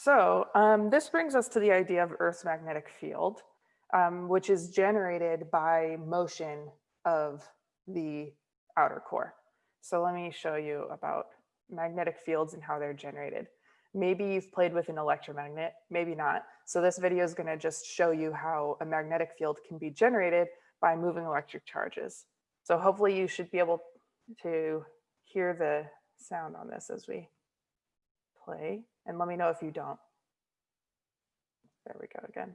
So um, this brings us to the idea of Earth's magnetic field, um, which is generated by motion of the outer core. So let me show you about magnetic fields and how they're generated. Maybe you've played with an electromagnet, maybe not. So this video is going to just show you how a magnetic field can be generated by moving electric charges. So hopefully you should be able to hear the sound on this as we play. And let me know if you don't. There we go again.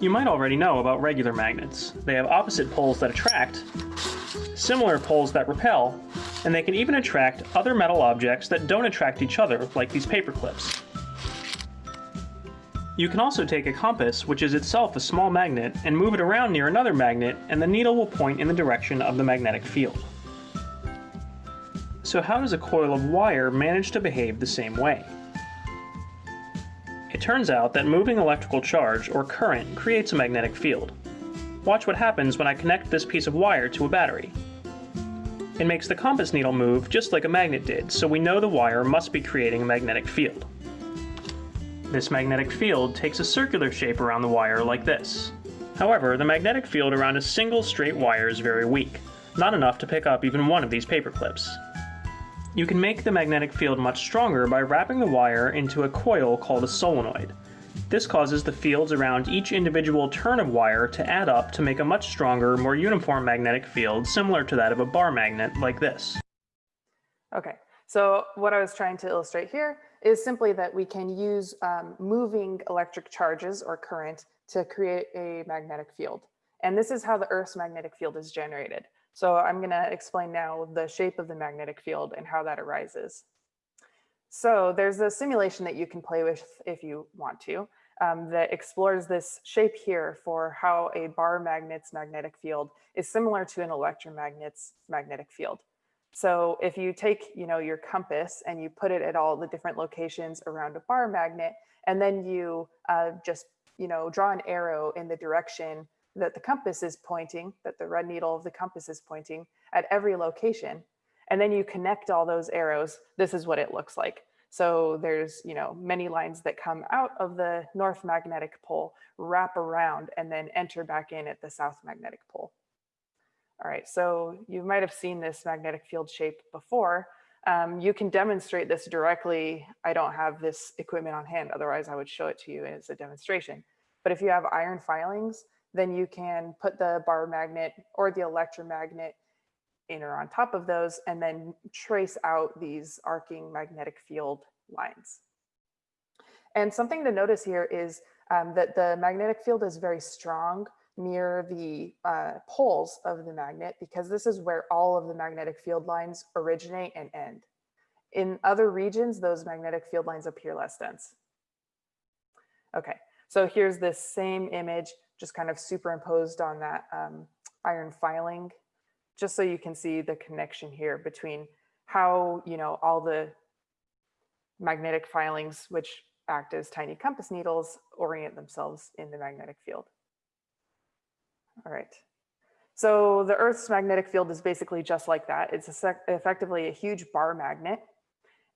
You might already know about regular magnets. They have opposite poles that attract, similar poles that repel, and they can even attract other metal objects that don't attract each other, like these paper clips. You can also take a compass, which is itself a small magnet, and move it around near another magnet, and the needle will point in the direction of the magnetic field. So how does a coil of wire manage to behave the same way? It turns out that moving electrical charge, or current, creates a magnetic field. Watch what happens when I connect this piece of wire to a battery. It makes the compass needle move just like a magnet did, so we know the wire must be creating a magnetic field. This magnetic field takes a circular shape around the wire like this. However, the magnetic field around a single straight wire is very weak, not enough to pick up even one of these paper clips. You can make the magnetic field much stronger by wrapping the wire into a coil called a solenoid. This causes the fields around each individual turn of wire to add up to make a much stronger, more uniform magnetic field similar to that of a bar magnet like this. Okay, so what I was trying to illustrate here is simply that we can use um, moving electric charges or current to create a magnetic field. And this is how the Earth's magnetic field is generated. So I'm going to explain now the shape of the magnetic field and how that arises. So there's a simulation that you can play with if you want to um, that explores this shape here for how a bar magnet's magnetic field is similar to an electromagnet's magnetic field. So if you take, you know, your compass and you put it at all the different locations around a bar magnet, and then you uh, just, you know, draw an arrow in the direction that the compass is pointing, that the red needle of the compass is pointing at every location. And then you connect all those arrows. This is what it looks like. So there's, you know, many lines that come out of the north magnetic pole, wrap around, and then enter back in at the south magnetic pole. All right, so you might have seen this magnetic field shape before. Um, you can demonstrate this directly. I don't have this equipment on hand, otherwise I would show it to you as a demonstration. But if you have iron filings, then you can put the bar magnet or the electromagnet in or on top of those and then trace out these arcing magnetic field lines. And something to notice here is um, that the magnetic field is very strong near the uh, poles of the magnet because this is where all of the magnetic field lines originate and end. In other regions, those magnetic field lines appear less dense. Okay, so here's this same image just kind of superimposed on that um, iron filing, just so you can see the connection here between how, you know, all the magnetic filings, which act as tiny compass needles, orient themselves in the magnetic field. All right. So the Earth's magnetic field is basically just like that. It's effectively a huge bar magnet.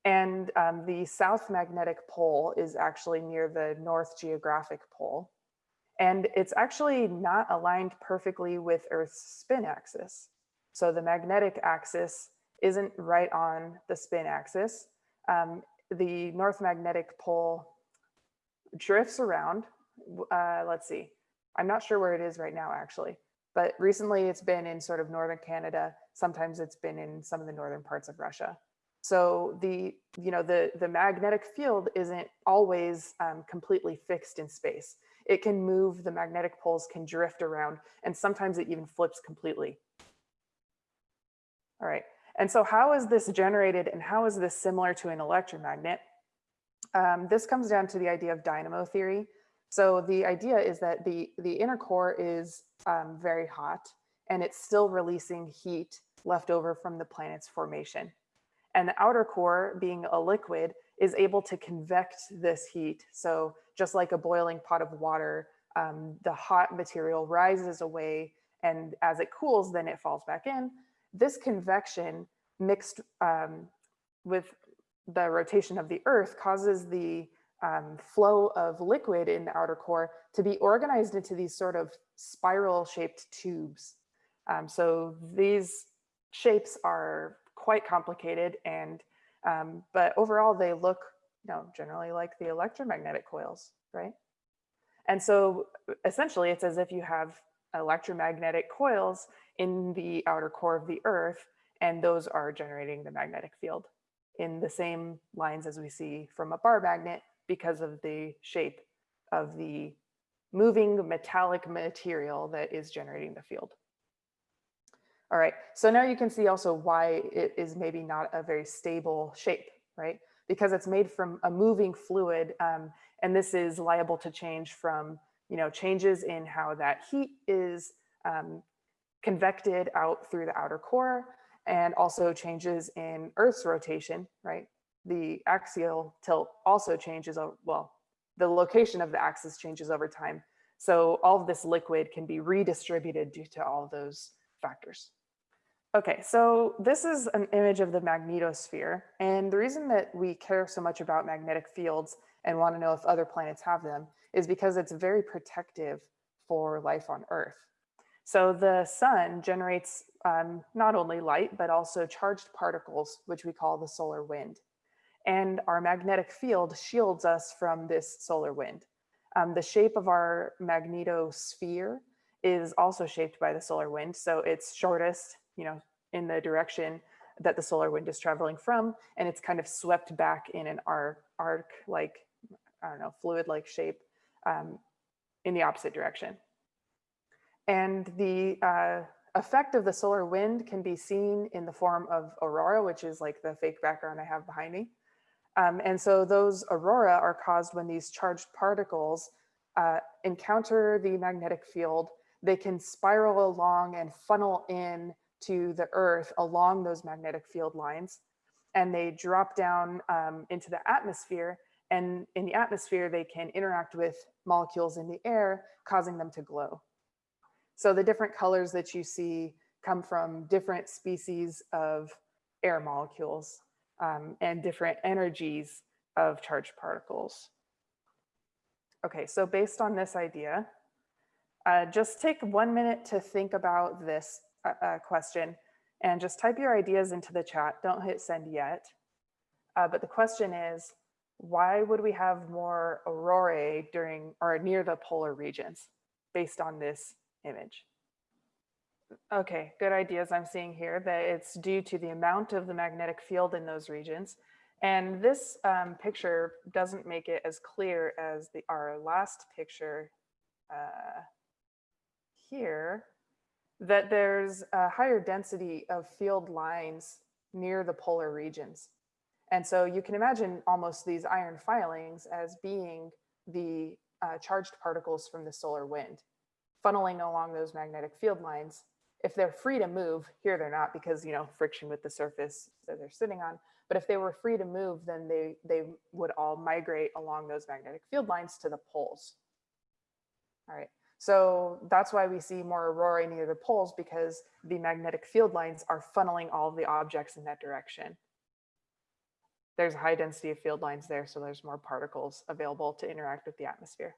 And um, the south magnetic pole is actually near the north geographic pole. And it's actually not aligned perfectly with Earth's spin axis. So the magnetic axis isn't right on the spin axis. Um, the north magnetic pole drifts around. Uh, let's see, I'm not sure where it is right now actually, but recently it's been in sort of northern Canada. Sometimes it's been in some of the northern parts of Russia. So the, you know, the, the magnetic field isn't always um, completely fixed in space. It can move, the magnetic poles can drift around, and sometimes it even flips completely. All right, and so how is this generated and how is this similar to an electromagnet? Um, this comes down to the idea of dynamo theory. So the idea is that the, the inner core is um, very hot and it's still releasing heat left over from the planet's formation. And the outer core being a liquid is able to convect this heat. So just like a boiling pot of water, um, the hot material rises away and as it cools, then it falls back in. This convection mixed um, with the rotation of the earth causes the um, flow of liquid in the outer core to be organized into these sort of spiral shaped tubes. Um, so these shapes are quite complicated and um, but overall they look you know generally like the electromagnetic coils right and so essentially it's as if you have electromagnetic coils in the outer core of the earth and those are generating the magnetic field in the same lines as we see from a bar magnet because of the shape of the moving metallic material that is generating the field. All right, so now you can see also why it is maybe not a very stable shape, right? Because it's made from a moving fluid um, and this is liable to change from, you know, changes in how that heat is um, convected out through the outer core and also changes in Earth's rotation, right? The axial tilt also changes, well, the location of the axis changes over time. So all of this liquid can be redistributed due to all of those factors. Okay, so this is an image of the magnetosphere. And the reason that we care so much about magnetic fields and want to know if other planets have them is because it's very protective for life on Earth. So the sun generates um, not only light, but also charged particles, which we call the solar wind. And our magnetic field shields us from this solar wind. Um, the shape of our magnetosphere is also shaped by the solar wind. So it's shortest, you know, in the direction that the solar wind is traveling from, and it's kind of swept back in an arc, arc like, I don't know, fluid-like shape um, in the opposite direction. And the uh, effect of the solar wind can be seen in the form of aurora, which is like the fake background I have behind me. Um, and so those aurora are caused when these charged particles uh, encounter the magnetic field. They can spiral along and funnel in to the earth along those magnetic field lines. And they drop down um, into the atmosphere. And in the atmosphere, they can interact with molecules in the air, causing them to glow. So the different colors that you see come from different species of air molecules um, and different energies of charged particles. Okay, so based on this idea, uh, just take one minute to think about this uh, question and just type your ideas into the chat. Don't hit send yet. Uh, but the question is, why would we have more aurorae during or near the polar regions based on this image. Okay, good ideas I'm seeing here that it's due to the amount of the magnetic field in those regions. And this um, picture doesn't make it as clear as the our last picture uh, here, that there's a higher density of field lines near the polar regions. And so you can imagine almost these iron filings as being the uh, charged particles from the solar wind funneling along those magnetic field lines. If they're free to move, here they're not because, you know, friction with the surface that they're sitting on. But if they were free to move, then they, they would all migrate along those magnetic field lines to the poles. All right, so that's why we see more aurora near the poles because the magnetic field lines are funneling all of the objects in that direction. There's a high density of field lines there, so there's more particles available to interact with the atmosphere.